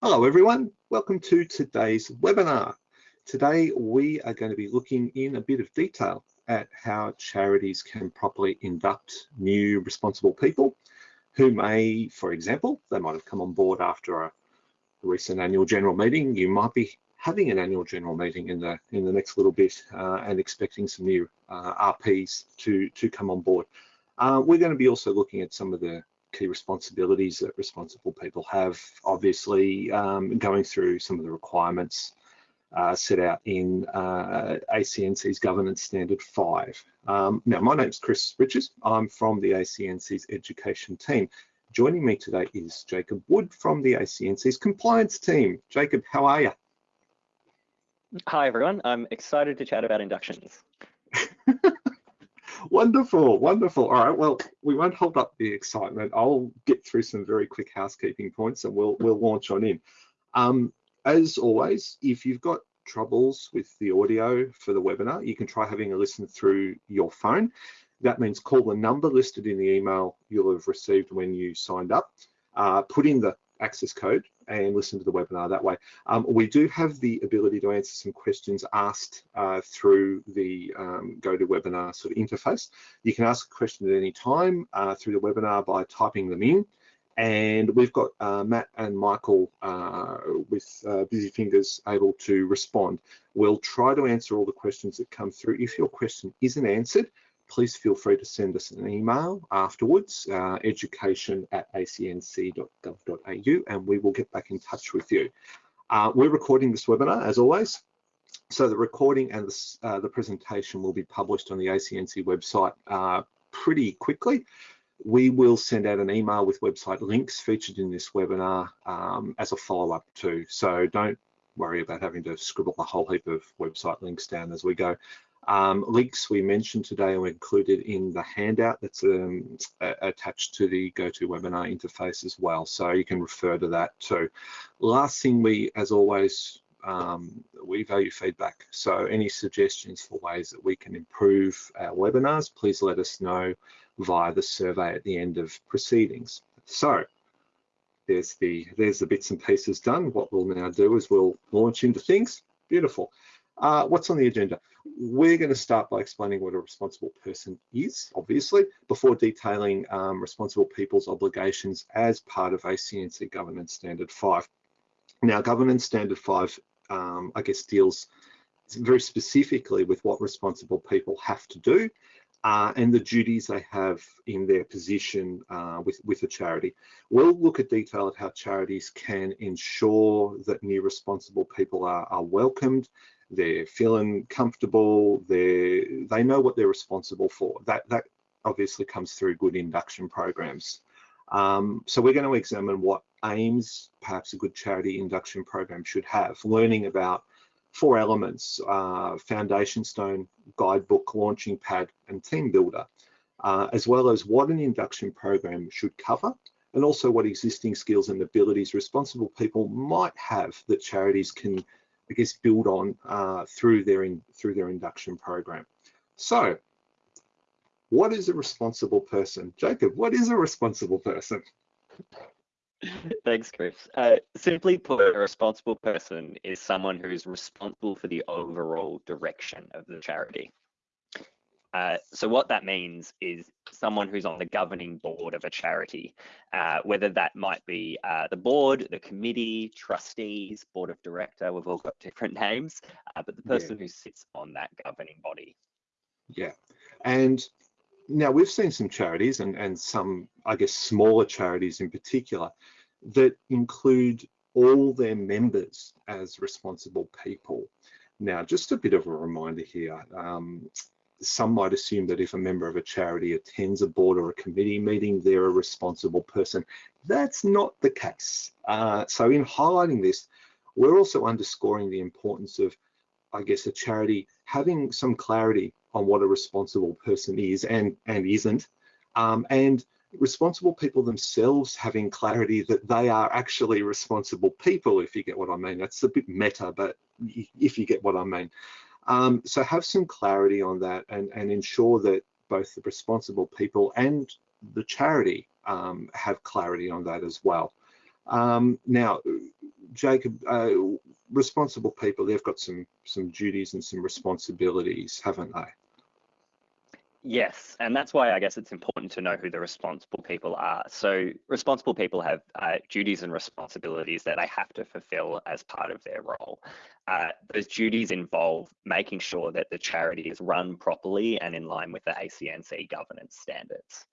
Hello everyone, welcome to today's webinar. Today we are going to be looking in a bit of detail at how charities can properly induct new responsible people who may, for example, they might have come on board after a recent annual general meeting. You might be having an annual general meeting in the in the next little bit uh, and expecting some new uh, RPs to to come on board. Uh, we're going to be also looking at some of the key responsibilities that responsible people have, obviously um, going through some of the requirements uh, set out in uh, ACNC's Governance Standard 5. Um, now, my name's Chris Richards. I'm from the ACNC's Education team. Joining me today is Jacob Wood from the ACNC's Compliance team. Jacob, how are you? Hi, everyone. I'm excited to chat about inductions. Wonderful, wonderful. All right, well, we won't hold up the excitement. I'll get through some very quick housekeeping points and we'll we'll launch on in. Um, as always, if you've got troubles with the audio for the webinar, you can try having a listen through your phone. That means call the number listed in the email you'll have received when you signed up. Uh, put in the access code and listen to the webinar that way. Um, we do have the ability to answer some questions asked uh, through the um, GoToWebinar sort of interface. You can ask a question at any time uh, through the webinar by typing them in. And we've got uh, Matt and Michael uh, with uh, busy fingers able to respond. We'll try to answer all the questions that come through. If your question isn't answered, please feel free to send us an email afterwards, uh, education at acnc.gov.au, and we will get back in touch with you. Uh, we're recording this webinar, as always, so the recording and the, uh, the presentation will be published on the ACNC website uh, pretty quickly. We will send out an email with website links featured in this webinar um, as a follow-up too. So don't worry about having to scribble a whole heap of website links down as we go. Um, links we mentioned today are included in the handout that's um, attached to the GoToWebinar interface as well. So you can refer to that too. Last thing we, as always, um, we value feedback. So any suggestions for ways that we can improve our webinars, please let us know via the survey at the end of proceedings. So there's the, there's the bits and pieces done. What we'll now do is we'll launch into things. Beautiful. Uh, what's on the agenda? We're going to start by explaining what a responsible person is, obviously, before detailing um, responsible people's obligations as part of ACNC Governance Standard 5. Now, Governance Standard 5, um, I guess, deals very specifically with what responsible people have to do uh, and the duties they have in their position uh, with, with a charity. We'll look at detail at how charities can ensure that new responsible people are, are welcomed they're feeling comfortable, they they know what they're responsible for. That that obviously comes through good induction programs. Um, so we're going to examine what aims perhaps a good charity induction program should have, learning about four elements, uh, foundation stone, guidebook, launching pad, and team builder, uh, as well as what an induction program should cover, and also what existing skills and abilities responsible people might have that charities can I guess, build on uh, through their in, through their induction program. So, what is a responsible person, Jacob? What is a responsible person? Thanks, Chris. Uh, simply put, a responsible person is someone who is responsible for the overall direction of the charity. Uh, so what that means is someone who's on the governing board of a charity, uh, whether that might be uh, the board, the committee, trustees, board of director, we've all got different names, uh, but the person yeah. who sits on that governing body. Yeah, and now we've seen some charities and, and some, I guess, smaller charities in particular that include all their members as responsible people. Now, just a bit of a reminder here, um, some might assume that if a member of a charity attends a board or a committee meeting, they're a responsible person. That's not the case. Uh, so in highlighting this, we're also underscoring the importance of, I guess, a charity having some clarity on what a responsible person is and, and isn't, um, and responsible people themselves having clarity that they are actually responsible people, if you get what I mean. That's a bit meta, but if you get what I mean. Um, so have some clarity on that and, and ensure that both the responsible people and the charity um, have clarity on that as well. Um, now, Jacob, uh, responsible people, they've got some some duties and some responsibilities, haven't they? Yes, and that's why I guess it's important to know who the responsible people are. So responsible people have uh, duties and responsibilities that they have to fulfill as part of their role. Uh, those duties involve making sure that the charity is run properly and in line with the ACNC governance standards.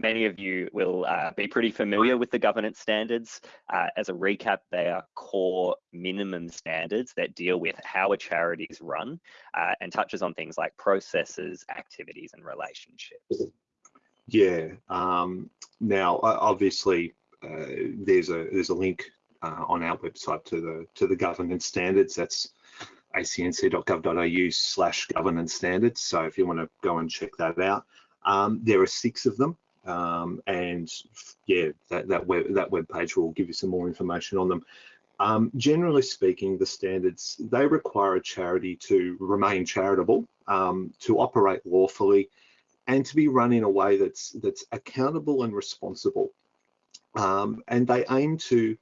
Many of you will uh, be pretty familiar with the governance standards. Uh, as a recap, they are core minimum standards that deal with how a charity is run uh, and touches on things like processes, activities, and relationships. Yeah. Um, now, obviously, uh, there's a there's a link uh, on our website to the to the governance standards. That's acnc.gov.au slash governance standards. So if you want to go and check that out, um, there are six of them. Um, and yeah, that, that, web, that web page will give you some more information on them. Um, generally speaking, the standards, they require a charity to remain charitable, um, to operate lawfully, and to be run in a way that's, that's accountable and responsible. Um, and they aim to,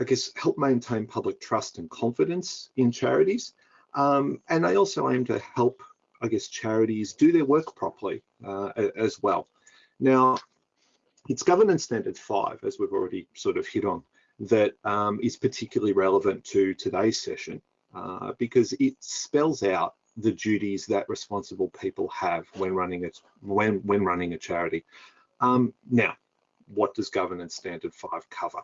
I guess, help maintain public trust and confidence in charities. Um, and they also aim to help, I guess, charities do their work properly uh, as well. Now, it's governance standard five, as we've already sort of hit on, that um, is particularly relevant to today's session uh, because it spells out the duties that responsible people have when running a when when running a charity. Um, now, what does governance standard five cover?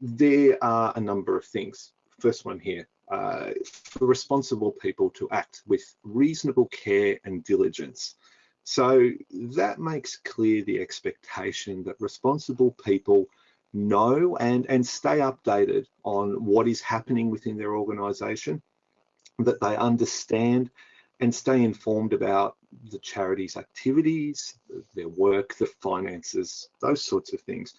There are a number of things. First one here, uh, for responsible people to act with reasonable care and diligence. So that makes clear the expectation that responsible people know and, and stay updated on what is happening within their organisation, that they understand and stay informed about the charity's activities, their work, the finances, those sorts of things.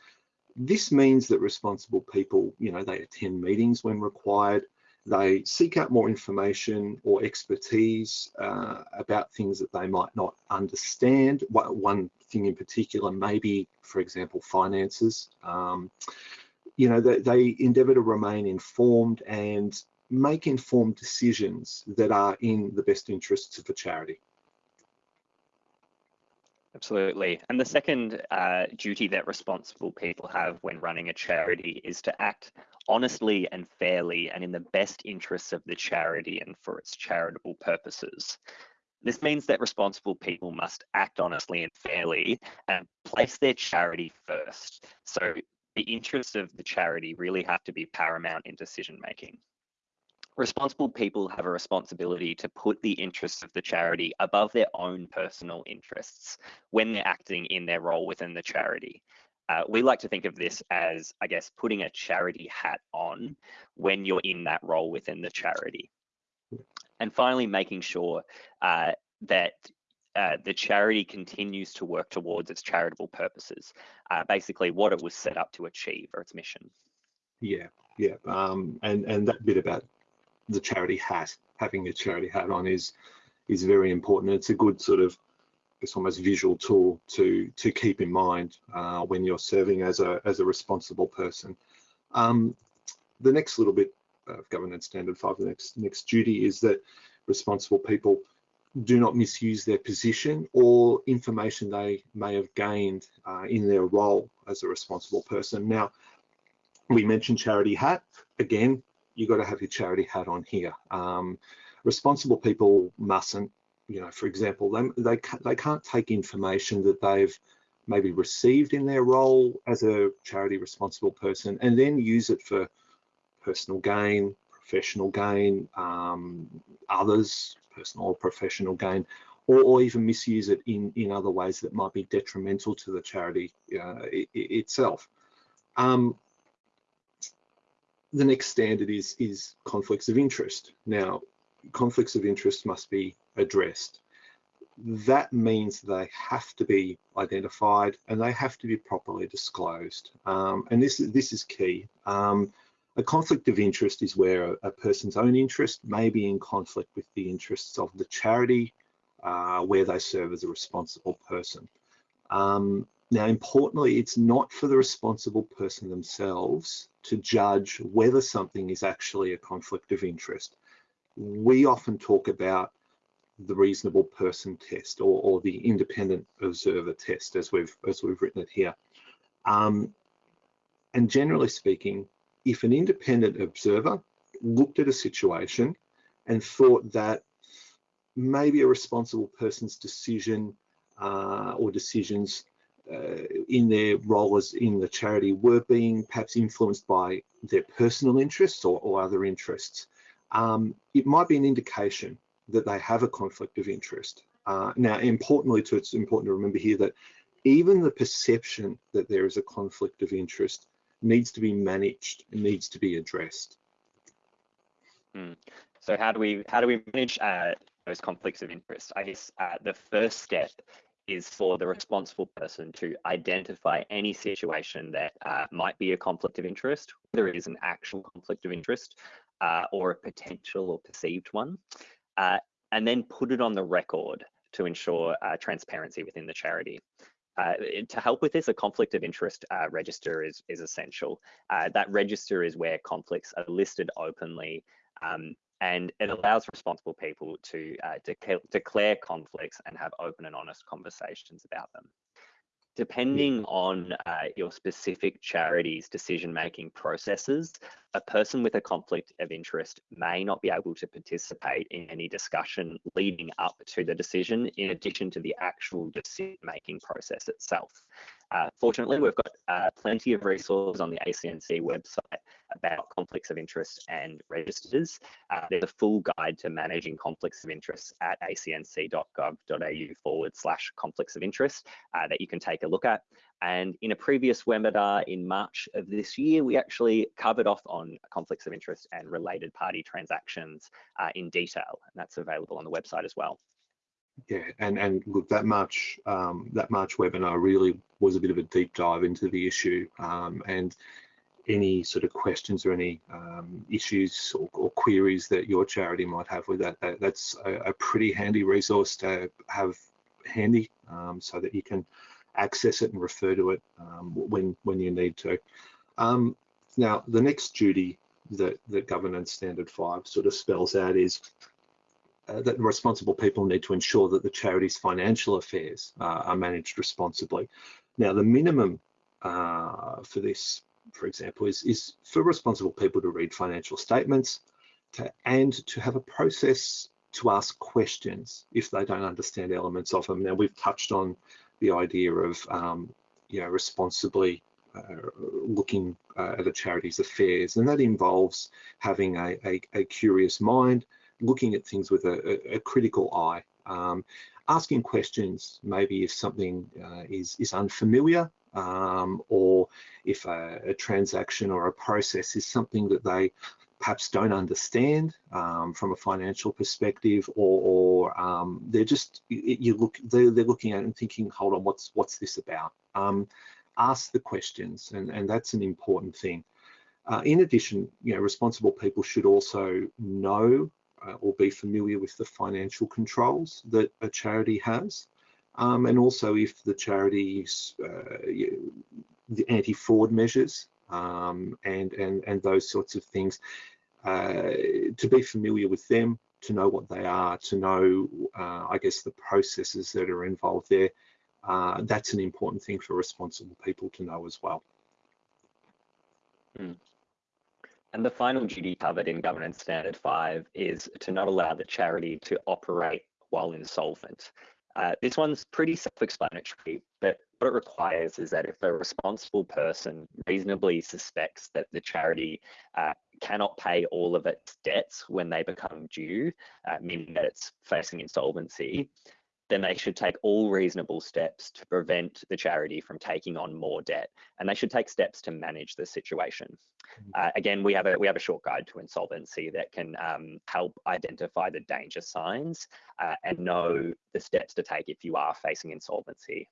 This means that responsible people, you know, they attend meetings when required, they seek out more information or expertise uh, about things that they might not understand. One thing in particular, maybe, for example, finances. Um, you know, they, they endeavour to remain informed and make informed decisions that are in the best interests of the charity. Absolutely. And the second uh, duty that responsible people have when running a charity is to act honestly and fairly and in the best interests of the charity and for its charitable purposes. This means that responsible people must act honestly and fairly and place their charity first. So the interests of the charity really have to be paramount in decision making. Responsible people have a responsibility to put the interests of the charity above their own personal interests when they're acting in their role within the charity. Uh, we like to think of this as, I guess, putting a charity hat on when you're in that role within the charity. And finally, making sure uh, that uh, the charity continues to work towards its charitable purposes, uh, basically what it was set up to achieve or its mission. Yeah, yeah, um, and and that bit about the charity hat, having a charity hat on is is very important. It's a good sort of it's almost visual tool to to keep in mind uh, when you're serving as a as a responsible person. Um, the next little bit of governance standard five, the next next duty is that responsible people do not misuse their position or information they may have gained uh, in their role as a responsible person. Now, we mentioned charity hat. Again, you got to have your charity hat on here. Um, responsible people mustn't you know, for example, they, they, they can't take information that they've maybe received in their role as a charity responsible person and then use it for personal gain, professional gain, um, others, personal or professional gain, or, or, even misuse it in, in other ways that might be detrimental to the charity uh, it, itself. Um, the next standard is, is conflicts of interest. Now, conflicts of interest must be addressed. That means they have to be identified and they have to be properly disclosed. Um, and this, this is key. Um, a conflict of interest is where a, a, person's own interest may be in conflict with the interests of the charity uh, where they serve as a responsible person. Um, now, importantly, it's not for the responsible person themselves to judge whether something is actually a conflict of interest. We often talk about the reasonable person test or, or the independent observer test as we've as we've written it here. Um, and generally speaking, if an independent observer looked at a situation and thought that maybe a responsible person's decision uh, or decisions in their role as in the charity were being perhaps influenced by their personal interests or, or other interests, um, it might be an indication that they have a conflict of interest. Uh, now, importantly, to, it's important to remember here that even the perception that there is a conflict of interest needs to be managed and needs to be addressed. Hmm. So how do we how do we manage uh, those conflicts of interest? I guess uh, the first step is for the responsible person to identify any situation that uh, might be a conflict of interest, whether it is an actual conflict of interest uh, or a potential or perceived one, uh, and then put it on the record to ensure uh, transparency within the charity. Uh, to help with this, a conflict of interest uh, register is, is essential. that register is where conflicts are listed openly um, and it allows responsible people to uh, declare conflicts and have open and honest conversations about them depending on uh, your specific charity's decision-making processes, a person with a conflict of interest may not be able to participate in any discussion leading up to the decision in addition to the actual decision-making process itself. Uh, fortunately, we've got uh, plenty of resources on the ACNC website about conflicts of interest and registers. Uh, there's a full guide to managing conflicts of interest at acnc.gov.au forward slash conflicts of interest uh, that you can take a look at. And in a previous webinar in March of this year, we actually covered off on conflicts of interest and related party transactions uh, in detail, and that's available on the website as well. Yeah, and and look, that March um, that March webinar really was a bit of a deep dive into the issue, um, and any sort of questions or any um, issues or, or, queries that your charity might have with that, that that's a, a pretty handy resource to have handy um, so that you can access it and refer to it um, when when you need to. Um, now, the next duty that the governance standard five sort of spells out is uh, that responsible people need to ensure that the charity's financial affairs uh, are managed responsibly. Now, the minimum uh, for this for example, is, is for responsible people to read financial statements to, and to have a process to ask questions if they don't understand elements of them. Now, we've touched on the idea of, um, you know, responsibly uh, looking uh, at a charity's affairs, and that involves having a, a, a curious mind, looking at things with a, a critical eye, um, asking questions maybe if something uh, is, is unfamiliar um, or if a, a, transaction or a process is something that they perhaps don't understand um, from a financial perspective, or, or um, they're just you look they're, they're, looking at it and thinking, hold on, what's what's this about? Um, ask the questions, and and that's an important thing. Uh, in addition, you know, responsible people should also know uh, or be familiar with the financial controls that a charity has. Um, and also if the charities, uh, the anti-fraud measures um, and, and, and those sorts of things, uh, to be familiar with them, to know what they are, to know, uh, I guess, the processes that are involved there. Uh, that's an important thing for responsible people to know as well. Mm. And the final duty covered in Governance Standard 5 is to not allow the charity to operate while insolvent. Uh, this one's pretty self-explanatory, but what it requires is that if a responsible person reasonably suspects that the charity uh, cannot pay all of its debts when they become due, uh, meaning that it's facing insolvency, then they should take all reasonable steps to prevent the charity from taking on more debt, and they should take steps to manage the situation. Mm-hmm. Uh, again, we have a we have a short guide to insolvency that can um, help identify the danger signs uh, and know the steps to take if you are facing insolvency.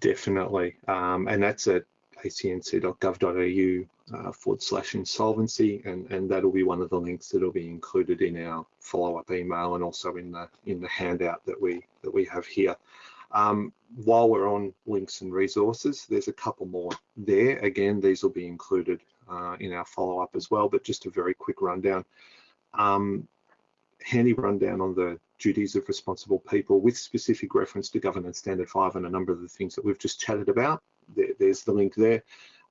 Definitely, um, and that's at acnc.gov.au uh, forward slash insolvency, and, and that'll be one of the links that'll be included in our follow-up email and also in the in the handout that we that we have here. Um, while we're on links and resources, there's a couple more there. Again, these will be included uh, in our follow-up as well, but just a very quick rundown. Um, handy rundown on the duties of responsible people with specific reference to Governance Standard 5 and a number of the things that we've just chatted about. There, there's the link there.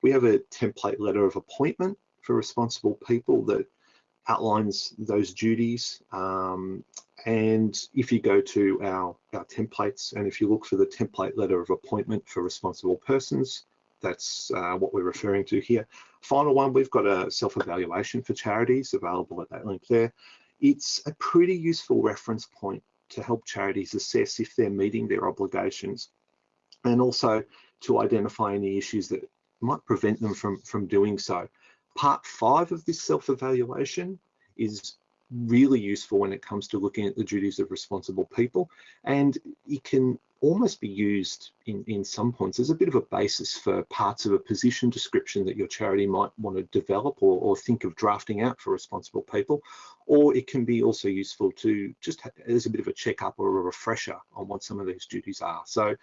We have a template letter of appointment for responsible people that outlines those duties. Um, and if you go to our, our templates and if you look for the template letter of appointment for responsible persons, that's uh, what we're referring to here. Final one, we've got a self-evaluation for charities available at that link there. It's a pretty useful reference point to help charities assess if they're meeting their obligations and also to identify any issues that might prevent them from, from doing so. Part five of this self-evaluation is really useful when it comes to looking at the duties of responsible people and it can almost be used in, in some points as a bit of a basis for parts of a position description that your charity might want to develop or, or think of drafting out for responsible people or it can be also useful to just as a bit of a checkup or a refresher on what some of these duties are so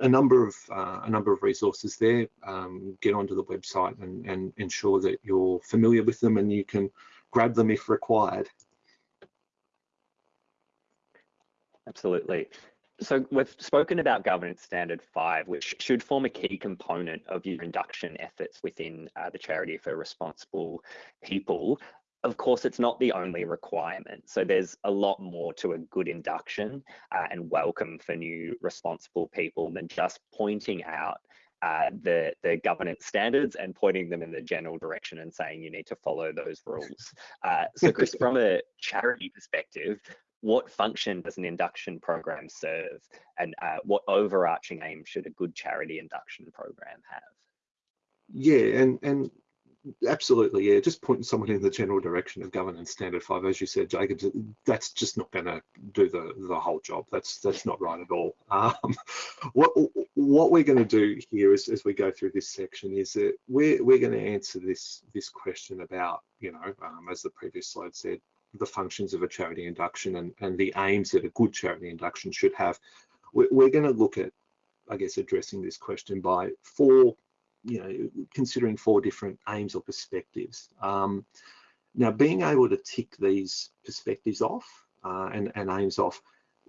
a number of uh, a number of resources there. Um, get onto the website and, and ensure that you're familiar with them and you can grab them if required. Absolutely. So we've spoken about governance standard five, which should form a key component of your induction efforts within uh, the charity for responsible people of course, it's not the only requirement. So there's a lot more to a good induction uh, and welcome for new responsible people than just pointing out uh, the, the governance standards and pointing them in the general direction and saying you need to follow those rules. Uh, so Chris, from a charity perspective, what function does an induction program serve and uh, what overarching aim should a good charity induction program have? Yeah, and, and absolutely, yeah. Just pointing someone in the general direction of governance standard five, as you said, Jacobs, that's just not going to do the the whole job. That's that's not right at all. Um, what what we're going to do here is, as we go through this section is that we're we're going to answer this this question about you know um, as the previous slide said the functions of a charity induction and and the aims that a good charity induction should have. We're, we're going to look at I guess addressing this question by four you know, considering four different aims or perspectives. Um, now, being able to tick these perspectives off uh, and, and aims off,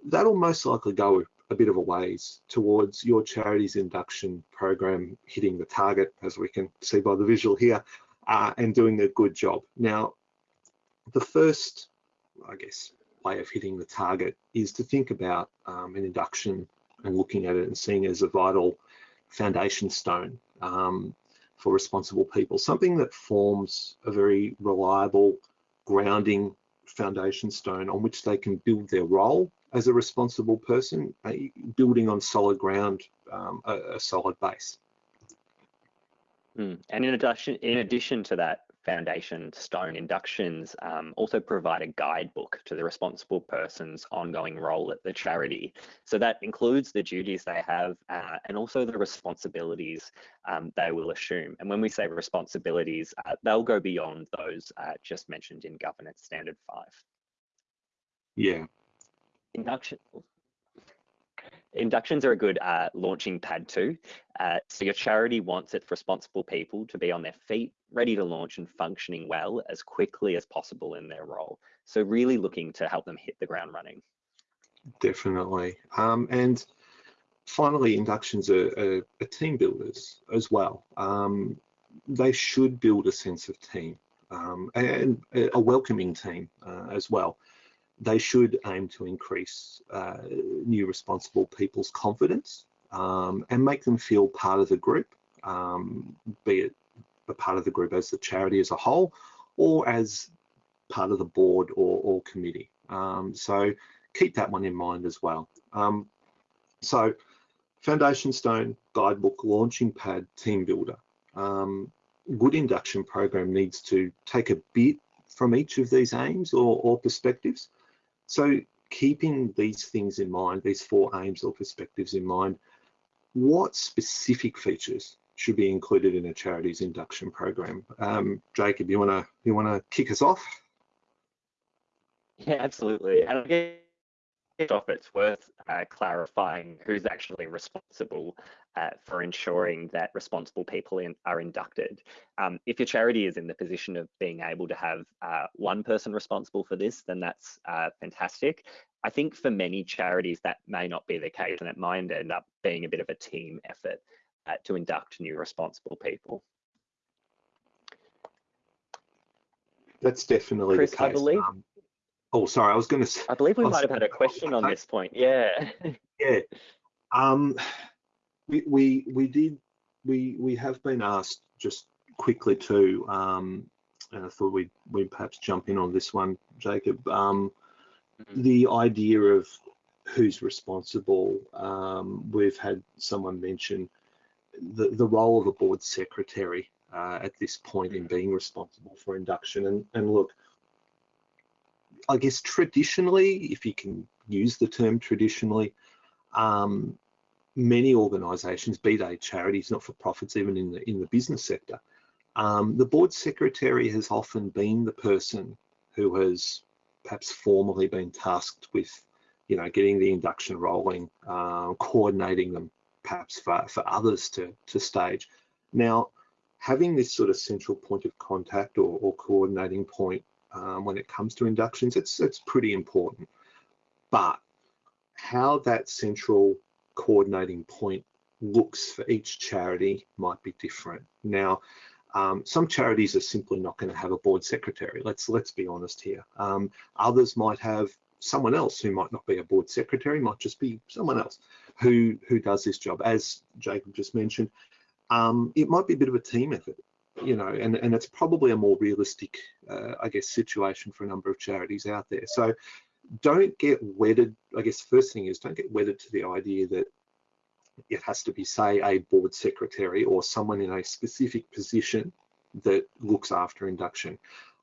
that'll most likely go a bit of a ways towards your charity's induction program hitting the target, as we can see by the visual here, uh, and doing a good job. Now, the first, I guess, way of hitting the target is to think about um, an induction and looking at it and seeing it as a vital foundation stone um, for responsible people, something that forms a very reliable grounding foundation stone on which they can build their role as a responsible person, uh, building on solid ground, um, a, a, solid base. Mm. And in addition, in addition to that, Foundation Stone inductions um, also provide a guidebook to the responsible person's ongoing role at the charity. So that includes the duties they have uh, and also the responsibilities um, they will assume. And when we say responsibilities, uh, they'll go beyond those uh, just mentioned in Governance Standard 5. Yeah. Induction, Inductions are a good uh, launching pad too. Uh, so your charity wants its responsible people to be on their feet, ready to launch and functioning well as quickly as possible in their role. So really looking to help them hit the ground running. Definitely. Um, and finally, inductions are, are, are, team builders as well. Um, they should build a sense of team um, and a welcoming team uh, as well they should aim to increase uh, new responsible people's confidence um, and make them feel part of the group, um, be it a part of the group as the charity as a whole or as part of the board or, or committee. Um, so keep that one in mind as well. Um, so Foundation Stone, Guidebook, Launching Pad, Team Builder. Um, good induction program needs to take a bit from each of these aims or, or perspectives so keeping these things in mind, these four aims or perspectives in mind, what specific features should be included in a charity's induction program? Um, Jacob, you wanna you wanna kick us off? Yeah, absolutely. And I guess off, it's worth uh, clarifying who's actually responsible uh, for ensuring that responsible people in, are inducted. Um, if your charity is in the position of being able to have uh, one person responsible for this, then that's uh, fantastic. I think for many charities that may not be the case, and it might end up being a bit of a team effort uh, to induct new responsible people. That's definitely Chris, the case. I believe. Um, oh, sorry, I was going to say. I believe we I might have had a question on this point. Yeah. Yeah. Um, we, we, we did, we, we have been asked just quickly too, um, and I thought we'd, we'd perhaps jump in on this one, Jacob. Um, Mhm. the idea of who's responsible, um, we've had someone mention the, the role of a board secretary uh, at this point in being responsible for induction. And, and look, I guess traditionally, if you can use the term traditionally, um, many organisations, be they charities, not for profits, even in the in the business sector, um, the board secretary has often been the person who has perhaps formally been tasked with, you know, getting the induction rolling, uh, coordinating them, perhaps for, for others to to stage. Now, having this sort of central point of contact or, or coordinating point um, when it comes to inductions, it's it's pretty important. But how that central coordinating point looks for each charity might be different. Now, um, some charities are simply not going to have a board secretary. Let's let's be honest here. Um, others might have someone else who might not be a board secretary, might just be someone else who who does this job. As Jacob just mentioned, um, it might be a bit of a team effort, you know, and and it's probably a more realistic, uh, I guess, situation for a number of charities out there. So don't get wedded. I guess first thing is don't get wedded to the idea that it has to be, say, a board secretary or someone in a specific position that looks after induction.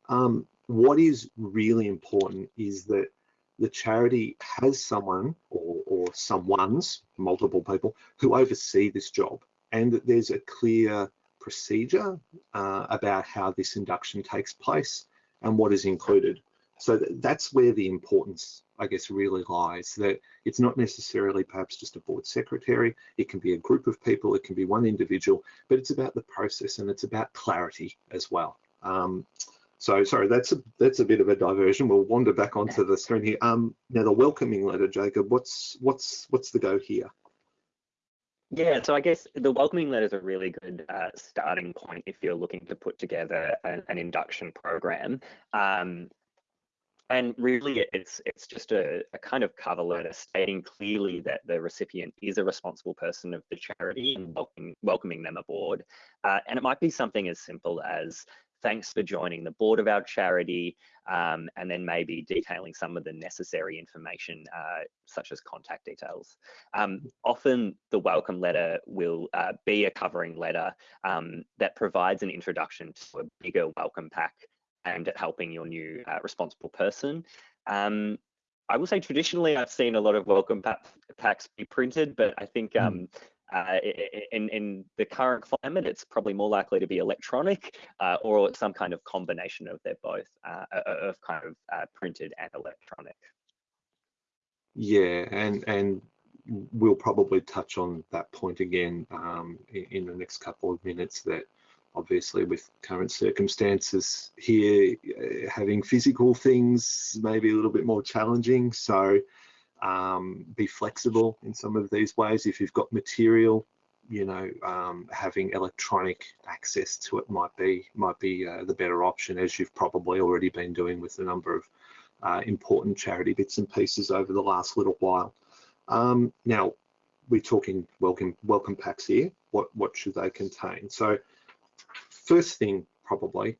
Um, what is really important is that the charity has someone or, or someone's, multiple people, who oversee this job and that there's a clear procedure uh, about how this induction takes place and what is included. So th that's where the importance, I guess, really lies. That it's not necessarily perhaps just a board secretary. It can be a group of people. It can be one individual. But it's about the process and it's about clarity as well. Um, so sorry, that's a that's a bit of a diversion. We'll wander back onto the screen here. Um, now the welcoming letter, Jacob. What's what's what's the go here? Yeah, so I guess the welcoming letter is a really good uh, starting point if you're looking to put together an, an induction program. Um, and really, it's it's just a, a kind of cover letter stating clearly that the recipient is a responsible person of the charity and welcoming, welcoming them aboard. Uh, and it might be something as simple as thanks for joining the board of our charity, um, and then maybe detailing some of the necessary information, uh, such as contact details. Um, often the welcome letter will uh, be a covering letter um, that provides an introduction to a bigger welcome pack aimed at helping your new uh, responsible person. Um, I will say traditionally I've seen a lot of welcome packs be printed, but I think Mm. um, uh, in, in the current climate, it's probably more likely to be electronic uh, or some kind of combination of both, uh, of kind of uh, printed and electronic. Yeah, and and we'll probably touch on that point again um, in, in the next couple of minutes. That obviously with current circumstances here, uh, having physical things may be a little bit more challenging. So um, be flexible in some of these ways. If you've got material, you know, um, having electronic access to it might be might be uh, the better option, as you've probably already been doing with a number of uh, important charity bits and pieces over the last little while. Um, now, we're talking welcome welcome packs here. What what should they contain? So, first thing probably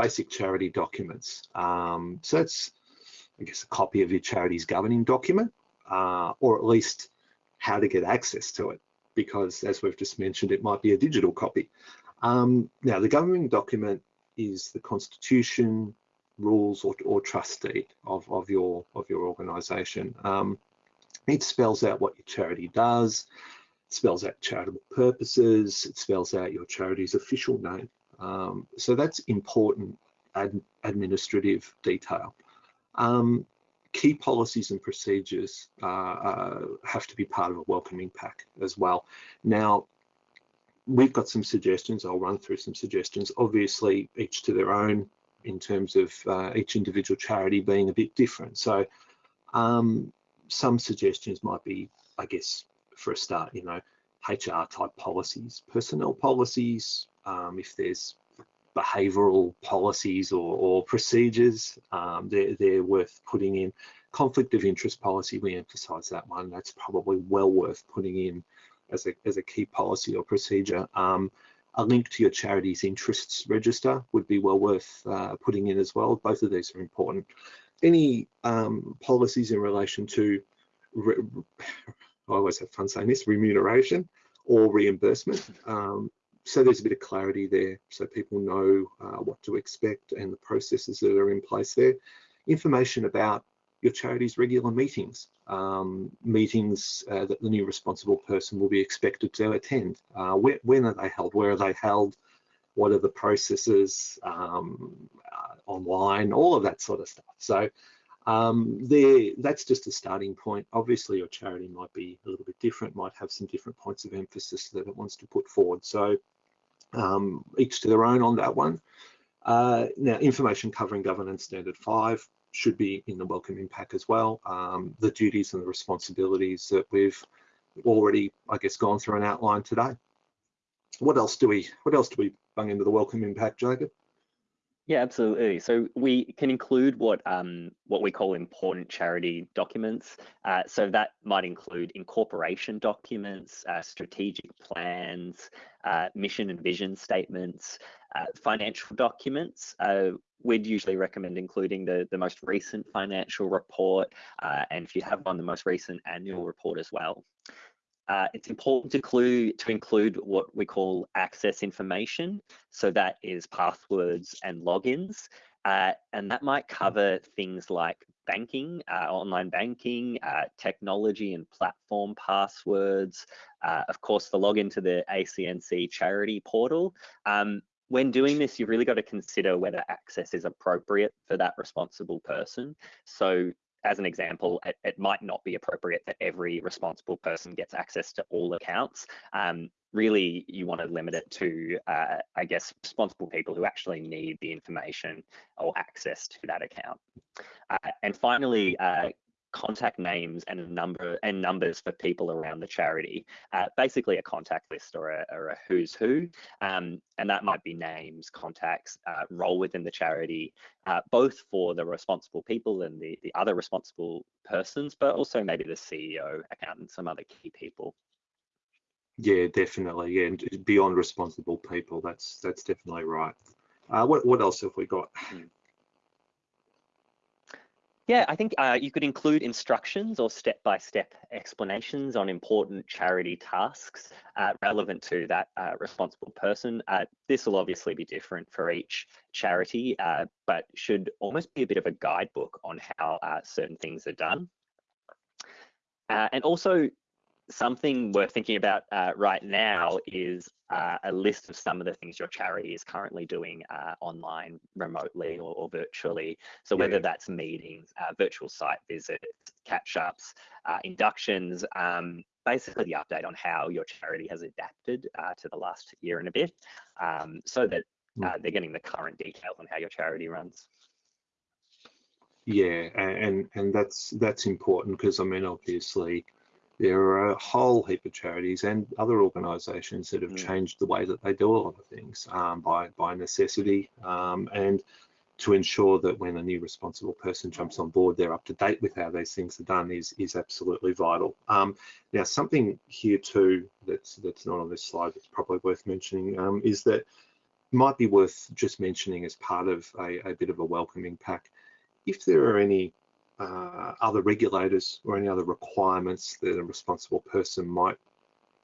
basic charity documents. Um, so that's I guess a copy of your charity's governing document, uh, or at least how to get access to it, because as we've just mentioned, it might be a digital copy. Um, now, the governing document is the constitution, rules, or, or trust deed of, of your of your organisation. Um, it spells out what your charity does, spells out charitable purposes, it spells out your charity's official name. Um, so that's important ad administrative detail. Um, key policies and procedures uh, uh, have to be part of a welcoming pack as well. Now, we've got some suggestions. I'll run through some suggestions. Obviously, each to their own in terms of uh, each individual charity being a bit different. So um, some suggestions might be, I guess, for a start, you know, HR type policies, personnel policies, um, if there's behavioural policies or, or procedures, um, they're, they're worth putting in. Conflict of interest policy, we emphasise that one. That's probably well worth putting in as a, as a key policy or procedure. Um, a link to your charity's interests register would be well worth uh, putting in as well. Both of these are important. Any um, policies in relation to, I always have fun saying this, remuneration or reimbursement. Um, so there's a bit of clarity there so people know uh, what to expect and the processes that are in place there. Information about your charity's regular meetings, um, meetings uh, that the new responsible person will be expected to attend. Uh, where, when are they held? Where are they held? What are the processes um, uh, online? All of that sort of stuff. So um, there, that's just a starting point. Obviously, your charity might be a little bit different, might have some different points of emphasis that it wants to put forward. So um, each to their own on that one. Uh, now, information covering governance standard five should be in the welcoming pack as well. Um, the duties and the responsibilities that we've already, I guess, gone through and outlined today. What else do we, what else do we bung into the welcoming pack, Jacob? Yeah, absolutely. So we can include what um, what we call important charity documents. Uh, so that might include incorporation documents, uh, strategic plans, uh, mission and vision statements, uh, financial documents. Uh, we'd usually recommend including the, the most recent financial report, uh, and if you have one, the most recent annual report as well. Uh, it's important to include, to include what we call access information. So that is passwords and logins. Uh, and that might cover things like banking, uh, online banking, uh, technology and platform passwords, uh, of course, the login to the ACNC charity portal. Um, when doing this, you've really got to consider whether access is appropriate for that responsible person. So as an example, it, it, might not be appropriate that every responsible person gets access to all accounts. Um, really, you want to limit it to, uh, I guess, responsible people who actually need the information or access to that account. Uh, and finally, uh, contact names and a number and numbers for people around the charity. Uh, basically, a contact list or a, or a who's who, um, and that might be names, contacts, uh, role within the charity, uh, both for the responsible people and the the other responsible persons, but also maybe the CEO, accountant, some other key people. Yeah, definitely. Yeah, and beyond responsible people, that's that's definitely right. Uh, what what else have we got? Mm. Yeah, I think uh, you could include instructions or step-by-step -step explanations on important charity tasks uh, relevant to that uh, responsible person. Uh, this will obviously be different for each charity, uh, but should almost be a bit of a guidebook on how uh, certain things are done. and also something we're thinking about uh, right now is uh, a list of some of the things your charity is currently doing uh, online, remotely, or, or, virtually. So whether yeah. that's meetings, uh, virtual site visits, catch-ups, uh, inductions, um, basically the update on how your charity has adapted uh, to the last year and a bit, um, so that hmm. they're getting the current details on how your charity runs. Yeah, and and that's that's important because I mean obviously there are a whole heap of charities and other organisations that have mm. changed the way that they do a lot of things um, by by necessity um, and to ensure that when a new responsible person jumps on board, they're up to date with how these things are done is is absolutely vital. Um, now, something here too that's that's not on this slide that's probably worth mentioning um, is that might be worth just mentioning as part of a, a bit of a welcoming pack. If there are any uh, other regulators or any other requirements that a responsible person might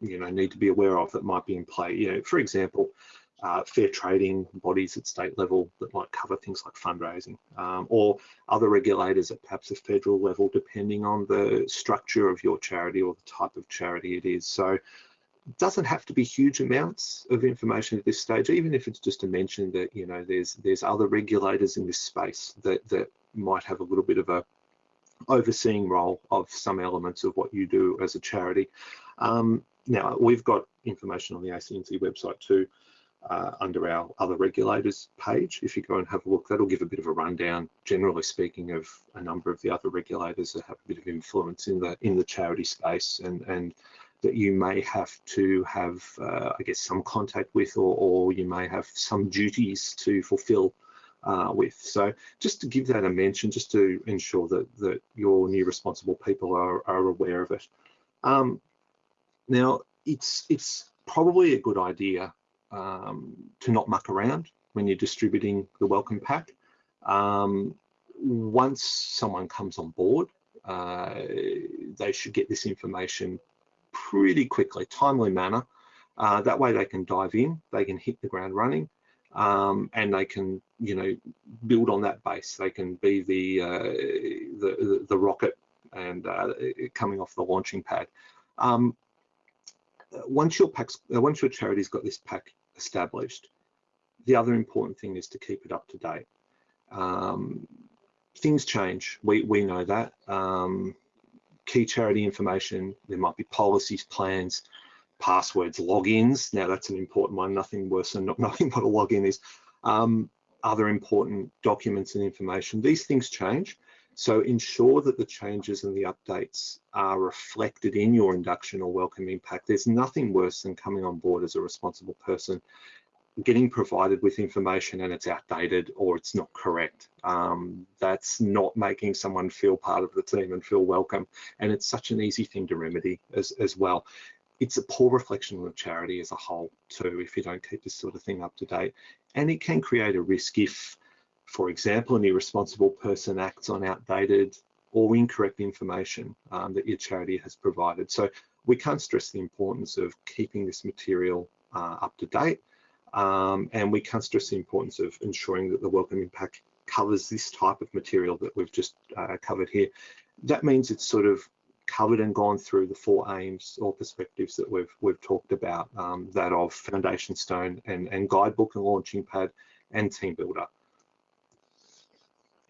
you know need to be aware of that might be in play. You know for example uh, fair trading bodies at state level that might cover things like fundraising um, or other regulators at perhaps a federal level depending on the structure of your charity or the type of charity it is. So it doesn't have to be huge amounts of information at this stage even if it's just to mention that you know there's there's other regulators in this space that that might have a little bit of a overseeing role of some elements of what you do as a charity. Um, now, we've got information on the ACNC website too, uh, under our other regulators page. If you go and have a look, that'll give a bit of a rundown, generally speaking, of a number of the other regulators that have a bit of influence in the in the charity space and and that you may have to have, uh, I guess, some contact with, or, or you may have some duties to fulfill uh, with. So just to give that a mention, just to ensure that that your new responsible people are, are aware of it. Um, now, it's it's probably a good idea um, to not muck around when you're distributing the welcome pack. Um, once someone comes on board, uh, they should get this information pretty quickly, timely manner. Uh, that way they can dive in, they can hit the ground running, um, and they can, you know, build on that base. They can be the uh, the, the, rocket and uh, coming off the launching pad. Um, once your packs, uh, once your charity's got this pack established, the other important thing is to keep it up to date. Um, things change. We we know that. Um, key charity information. There might be policies, plans, passwords, logins. Now that's an important one. Nothing worse than not knowing what a login is. Um, other important documents and information. These things change. So ensure that the changes and the updates are reflected in your induction or welcome pack. There's nothing worse than coming on board as a responsible person, getting provided with information and it's outdated or it's not correct. Um, that's not making someone feel part of the team and feel welcome. And it's such an easy thing to remedy as, as well. It's a poor reflection of charity as a whole too, if you don't keep this sort of thing up to date. And it can create a risk if for example, an irresponsible person acts on outdated or incorrect information um, that your charity has provided. So we can't stress the importance of keeping this material uh, up to date. Um, and we can't stress the importance of ensuring that the welcome impact covers this type of material that we've just uh, covered here. That means it's sort of covered and gone through the four aims or perspectives that we've we've talked about, um, that of foundation stone and, and guidebook and launching pad and team builder.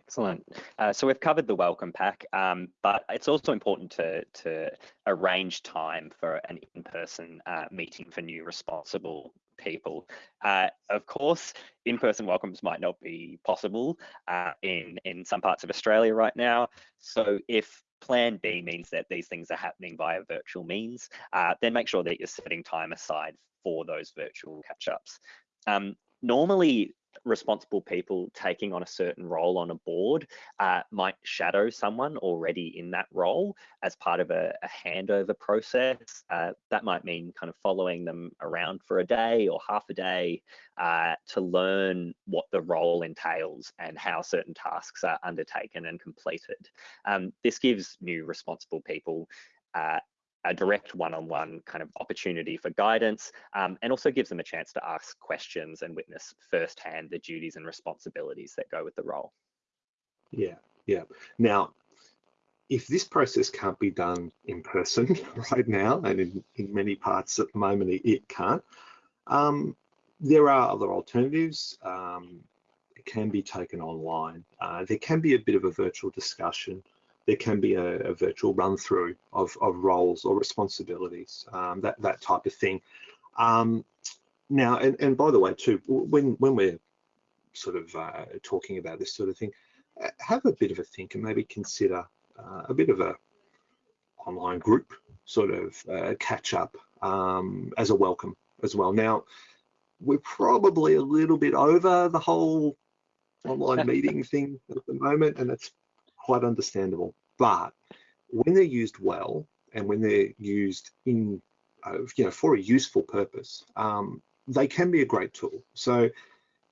Excellent. Uh, so we've covered the welcome pack, um, but it's also important to, to arrange time for an in-person uh, meeting for new responsible people. Uh, of course, in-person welcomes might not be possible uh, in, in some parts of Australia right now. So if plan B means that these things are happening via virtual means, uh, then make sure that you're setting time aside for those virtual catch-ups. Um, normally responsible people taking on a certain role on a board uh, might shadow someone already in that role as part of a, a handover process. Uh, that might mean kind of following them around for a day or half a day uh, to learn what the role entails and how certain tasks are undertaken and completed. Um, this gives new responsible people uh, a direct one-on-one kind of opportunity for guidance um, and also gives them a chance to ask questions and witness firsthand the duties and responsibilities that go with the role. Yeah, yeah. Now, if this process can't be done in person right now, and in, in many parts at the moment it, it can't, um, there are other alternatives. Um, it can be taken online. Uh, there can be a bit of a virtual discussion there can be a, a virtual run through of, of roles or responsibilities, um, that, that type of thing. Um, now, and, and by the way, too, when, when we're sort of uh, talking about this sort of thing, uh, have a bit of a think and maybe consider uh, a bit of a online group sort of uh, catch up um, as a welcome as well. Now, we're probably a little bit over the whole online meeting thing at the moment, and it's quite understandable. But when they're used well and when they're used in, uh, you know, for a useful purpose, um, they can be a great tool. So,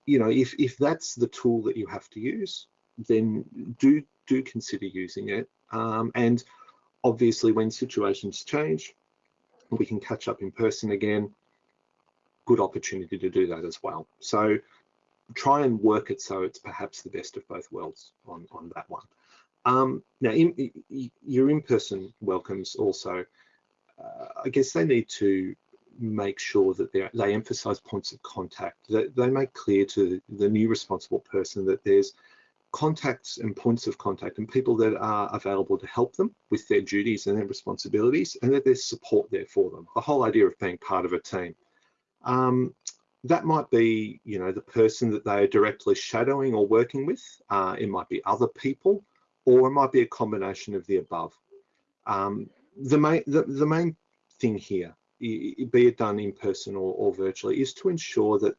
you know, if if that's the tool that you have to use, then do do consider using it. Um, and obviously, when situations change, we can catch up in person again. Good opportunity to do that as well. So try and work it so it's perhaps the best of both worlds on on that one. Um, now, in, your in-person welcomes also, uh, I guess they need to make sure that they emphasize points of contact, that they make clear to the new responsible person that there's contacts and points of contact and people that are available to help them with their duties and their responsibilities and that there's support there for them. The whole idea of being part of a team. Um, that might be, you know, the person that they are directly shadowing or working with. Uh, it might be other people, or it might be a combination of the above. Um, the main the, the main thing here, be it done in person or, or virtually, is to ensure that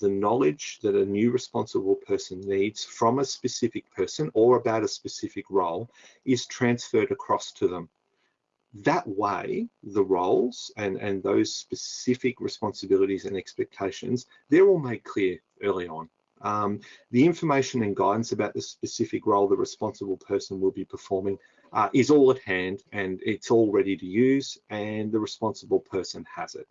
the knowledge that a new responsible person needs from a specific person or about a specific role is transferred across to them that way the roles and and those specific responsibilities and expectations they're all made clear early on um, the information and guidance about the specific role the responsible person will be performing uh, is all at hand and it's all ready to use and the responsible person has it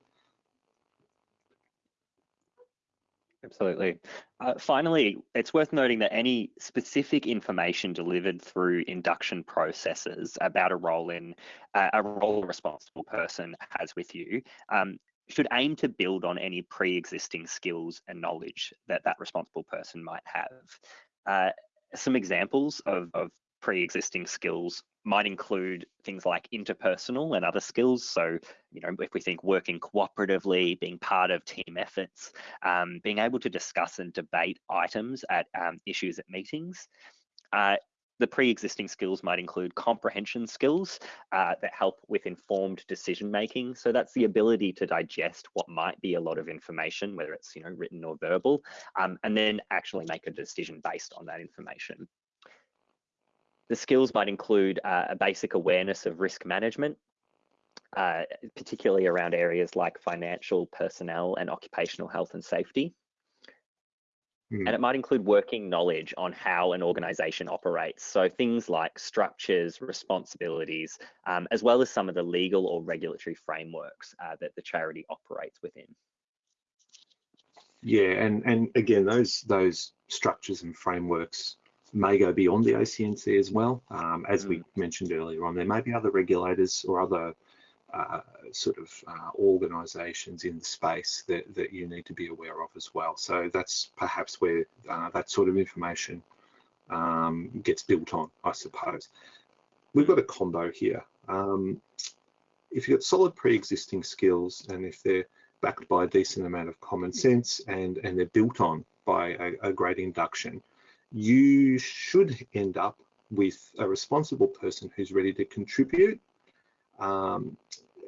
Absolutely. Uh, finally, it's worth noting that any specific information delivered through induction processes about a role in uh, a role a responsible person has with you um, should aim to build on any pre-existing skills and knowledge that that responsible person might have. Uh, some examples of, of pre-existing skills might include things like interpersonal and other skills. So, you know, if we think working cooperatively, being part of team efforts, um, being able to discuss and debate items at um, issues at meetings. Uh, the pre-existing skills might include comprehension skills uh, that help with informed decision making. So that's the ability to digest what might be a lot of information, whether it's you know written or verbal, um, and then actually make a decision based on that information. The skills might include uh, a basic awareness of risk management, uh, particularly around areas like financial, personnel, and occupational health and safety. Mm. And it might include working knowledge on how an organization operates. So things like structures, responsibilities, um, as well as some of the legal or regulatory frameworks uh, that the charity operates within. Yeah, and, and again, those those structures and frameworks may go beyond the ACNC as well. Um, as mm. we mentioned earlier on, there may be other regulators or other uh, sort of uh, organisations in the space that, that you need to be aware of as well. So that's perhaps where uh, that sort of information um, gets built on, I suppose. We've got a combo here. Um, if you've got solid pre-existing skills and if they're backed by a decent amount of common sense and, and they're built on by a, a great induction, you should end up with a responsible person who's ready to contribute um,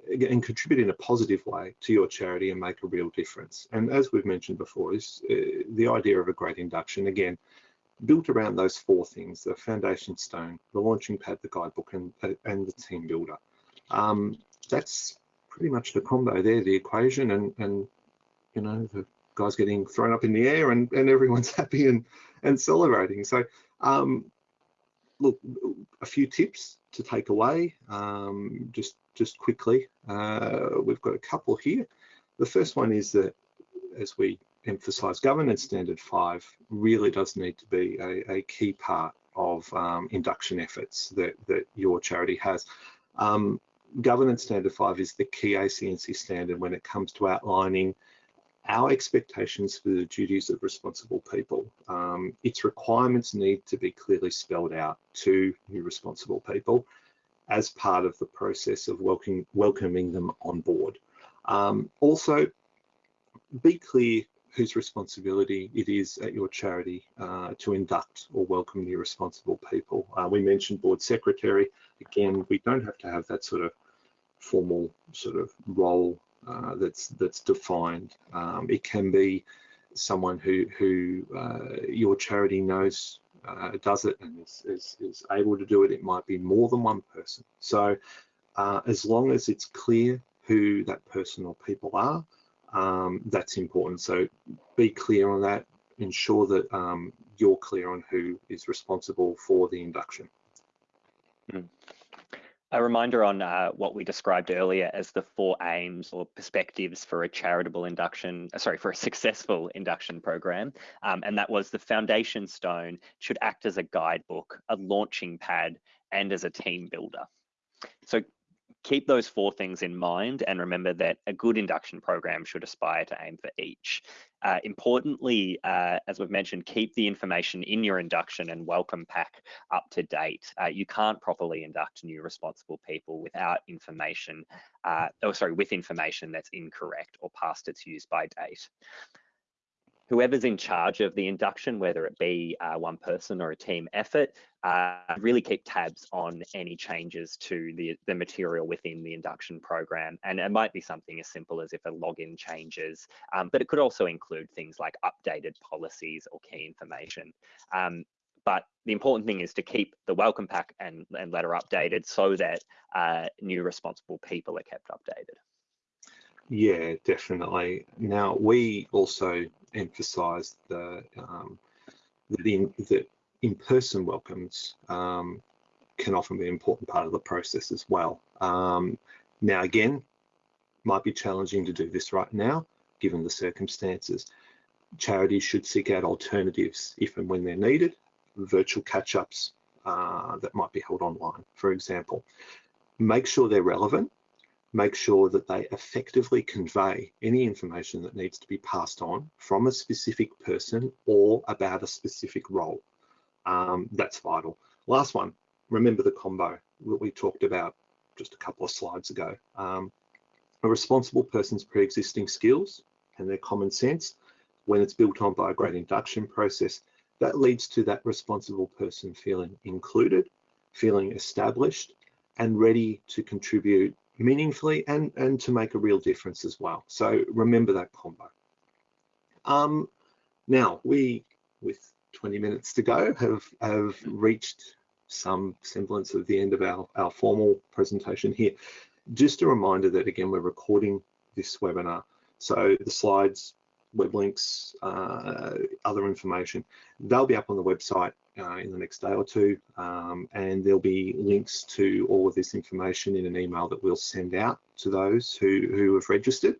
and contribute in a positive way to your charity and make a real difference. And as we've mentioned before, is uh, the idea of a great induction, again, built around those four things, the foundation stone, the launching pad, the guidebook, and, and the team builder. Um, that's pretty much the combo there, the equation, and, and you know, the guys getting thrown up in the air and, and everyone's happy and, and celebrating. So um, look, a few tips to take away, um, just, just quickly. Uh, we've got a couple here. The first one is that, as we emphasize, governance standard five really does need to be a, a key part of um, induction efforts that, that your charity has. Um, governance standard five is the key ACNC standard when it comes to outlining our expectations for the duties of responsible people. Um, its requirements need to be clearly spelled out to new responsible people as part of the process of welcoming, welcoming them on board. Um, also, be clear whose responsibility it is at your charity uh, to induct or welcome new responsible people. Uh, we mentioned board secretary. Again, we don't have to have that sort of formal sort of role uh, that's that's defined. Um, it can be someone who who uh, your charity knows uh, does it and is, is, is, able to do it. It might be more than one person. So uh, as long as it's clear who that person or people are, um, that's important. So be clear on that. Ensure that um, you're clear on who is responsible for the induction. Mm. A reminder on uh, what we described earlier as the four aims or perspectives for a charitable induction, uh, sorry, for a successful induction program. Um, and that was the foundation stone should act as a guidebook, a launching pad, and as a team builder. So keep those four things in mind and remember that a good induction program should aspire to aim for each. Uh, importantly, uh, as we've mentioned, keep the information in your induction and welcome pack up to date. Uh, you can't properly induct new responsible people without information, uh, oh sorry, with information that's incorrect or past its use by date whoever's in charge of the induction, whether it be uh, one person or a team effort, uh, really keep tabs on any changes to the, the material within the induction program. And it might be something as simple as if a login changes, um, but it could also include things like updated policies or key information. Um, but the important thing is to keep the welcome pack and, and letter updated so that uh, new responsible people are kept updated. Yeah, definitely. Now we also emphasise the um, that in that in-person welcomes um, can often be an important part of the process as well. Um, now again, might be challenging to do this right now, given the circumstances. Charities should seek out alternatives if and when they're needed, virtual catch-ups uh, that might be held online, for example. Make sure they're relevant make sure that they effectively convey any information that needs to be passed on from a specific person or about a specific role. Um, that's vital. Last one, remember the combo that we talked about just a couple of slides ago. Um, a responsible person's pre-existing skills and their common sense, when it's built on by a great induction process, that leads to that responsible person feeling included, feeling established, and ready to contribute meaningfully and, and to make a real difference as well. So remember that combo. Um, now, we, with 20 minutes to go, have, have reached some semblance of the end of our, our formal presentation here. Just a reminder that, again, we're recording this webinar. So the slides, web links, uh, other information, they'll be up on the website uh, in the next day or two. Um, and there'll be links to all of this information in an email that we'll send out to those who, who have registered.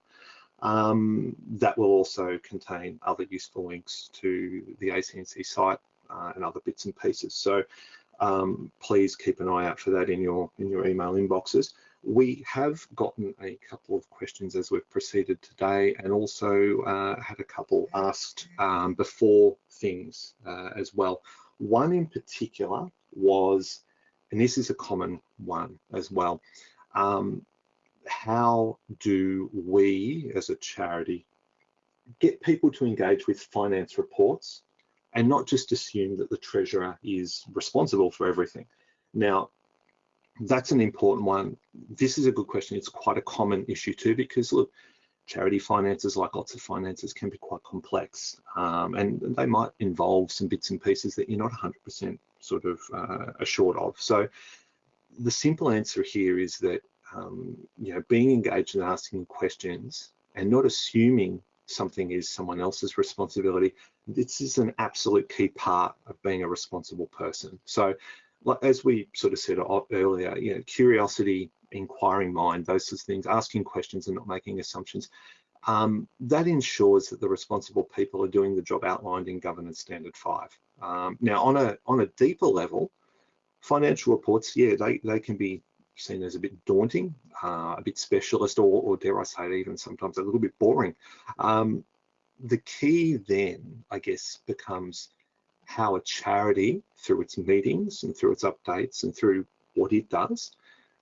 Um, that will also contain other useful links to the ACNC site uh, and other bits and pieces. So um, please keep an eye out for that in your in your email inboxes. We have gotten a couple of questions as we've proceeded today and also uh, had a couple asked um, before things uh, as well. One in particular was, and this is a common one as well, um, how do we as a charity get people to engage with finance reports and not just assume that the treasurer is responsible for everything. Now, that's an important one. This is a good question. It's quite a common issue too, because look, charity finances, like lots of finances, can be quite complex um, and they might involve some bits and pieces that you're not 100% sort of uh, assured of. So the simple answer here is that um, you know being engaged and asking questions and not assuming something is someone else's responsibility. This is an absolute key part of being a responsible person. So like as we sort of said earlier, you know, curiosity, inquiring mind, those sorts of things, asking questions and not making assumptions, um, that ensures that the responsible people are doing the job outlined in Governance Standard 5. Um, now, on a, on a deeper level, financial reports, yeah, they, they can be seen as a bit daunting, uh, a bit specialist, or, or, dare I say it, even sometimes a little bit boring. Um, the key then, I guess, becomes how a charity, through its meetings and through its updates and through what it does,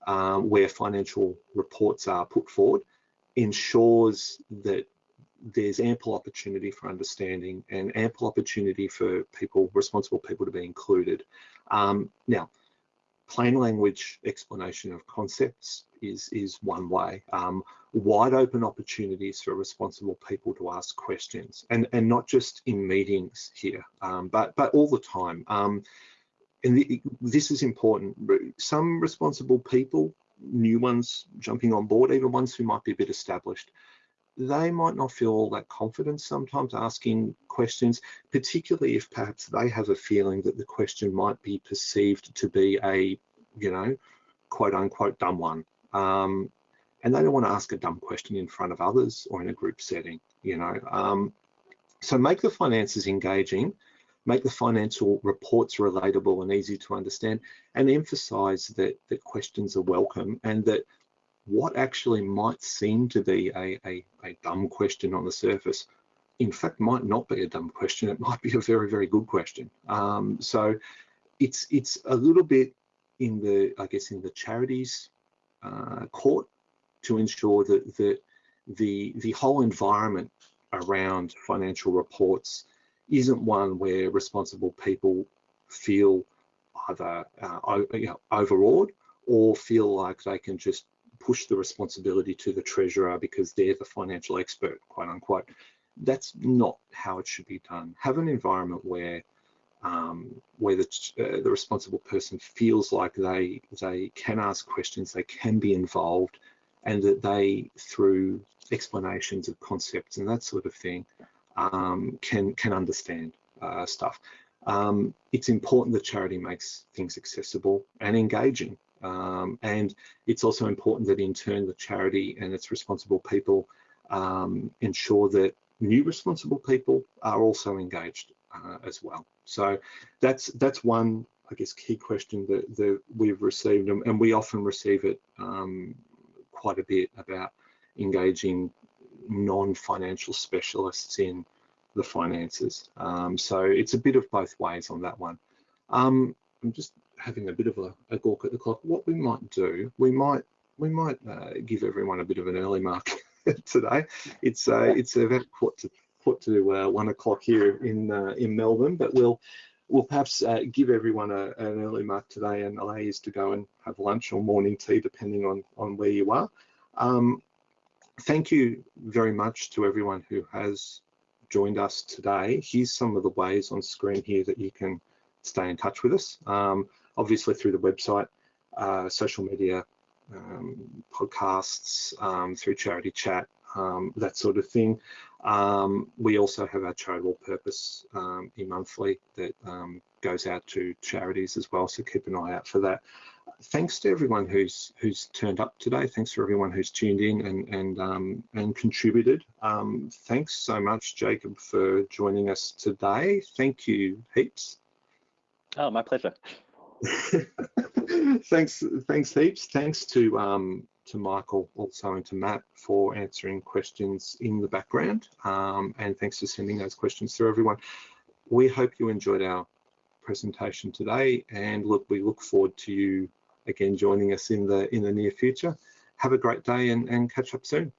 um, where financial reports are put forward, ensures that there's ample opportunity for understanding and ample opportunity for people, responsible people to be included. Um, now, plain language explanation of concepts is, is one way. Um, wide open opportunities for responsible people to ask questions and, and not just in meetings here, um, but, but all the time. And the, this is important. Some responsible people, new ones jumping on board, even ones who might be a bit established, they might not feel all that confident sometimes asking questions, particularly if perhaps they have a feeling that the question might be perceived to be a, you know, quote unquote dumb one. Um, and they don't want to ask a dumb question in front of others or in a group setting, you know. Um, so make the finances engaging, make the financial reports relatable and easy to understand, and emphasize that, that questions are welcome and that what actually might seem to be a, a, a dumb question on the surface, in fact, might not be a dumb question. It might be a very, very good question. Um, so it's it's a little bit in the, I guess, in the charities uh, court to ensure that, that the, the whole environment around financial reports isn't one where responsible people feel either uh, overawed or feel like they can just push the responsibility to the treasurer because they're the financial expert, quote unquote. That's not how it should be done. Have an environment where um, where the, uh, the responsible person feels like they they can ask questions, they can be involved, and that they, through explanations of concepts and that sort of thing, um, can can understand uh, stuff. Um, it's important that charity makes things accessible and engaging. Um, and it's also important that in turn the charity and its responsible people um, ensure that new responsible people are also engaged uh, as well. So that's that's one, I guess, key question that, that we've received, and, and we often receive it um, quite a bit about engaging non-financial specialists in the finances. Um, so it's a bit of both ways on that one. Um, I'm just having a bit of a, a gawk at the clock. What we might do, we might we might uh, give everyone a bit of an early mark today. It's uh, it's about quarter to put to uh, one o'clock here in uh, in Melbourne, but we'll we'll perhaps uh, give everyone a, an early mark today and allow you to go and have lunch or morning tea, depending on on where you are. Um, thank you very much to everyone who has joined us today. Here's some of the ways on screen here that you can stay in touch with us. Um, obviously through the website, uh, social media, um, podcasts, um, through charity chat, um, that sort of thing. Um, we also have our charitable purpose um, e-monthly that goes out to charities as well, so keep an eye out for that. Thanks to everyone who's who's turned up today. Thanks for everyone who's tuned in and and um, and contributed. Um, thanks so much, Jacob, for joining us today. Thank you heaps. Oh, my pleasure. thanks, thanks heaps. Thanks to um, to Michael also and to Matt for answering questions in the background. Um, and thanks for sending those questions through everyone. We hope you enjoyed our presentation today and look, we look forward to you again joining us in the in the near future. Have a great day and, and catch up soon.